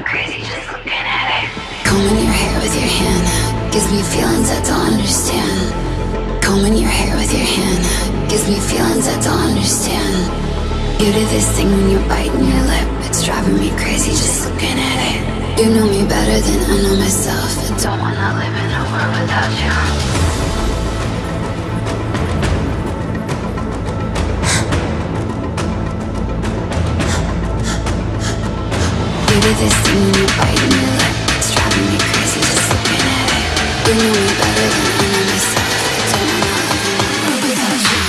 me crazy just looking at it. Combing your hair with your hand gives me feelings I don't understand. Combing your hair with your hand gives me feelings I don't understand. You do this thing when you're biting your lip, it's driving me crazy just looking at it. You know me better than I know myself. I don't wanna live in a world without you. This thing driving me crazy just looking at it. Better than I don't world without you.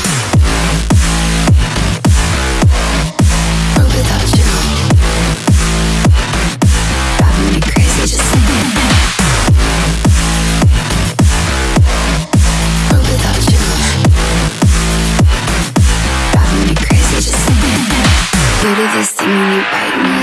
Without you. Driving me crazy just looking at it. Without you. Driving me crazy just looking at it. Do this thing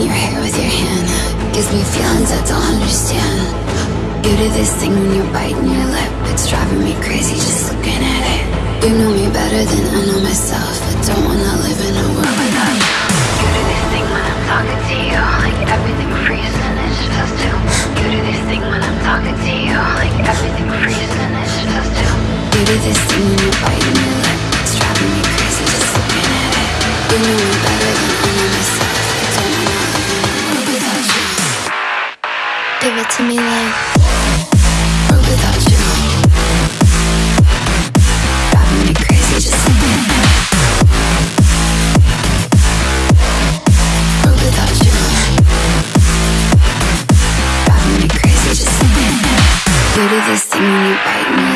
Combing your hair with your hand gives me feelings I don't understand. You do this thing when you're biting your lip, it's driving me crazy just looking at it. You know me better than I know myself. I don't wanna live in a world without you. You do this thing when I'm talking to you, like everything freezes and it's just us two. You do this thing when I'm talking to you, like Give it to me like without you Driving me crazy just without you Driving me crazy just do this thing you bite me.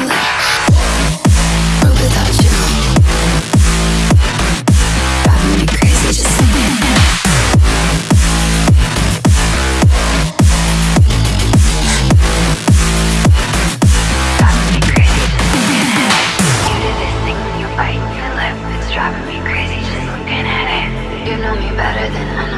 than I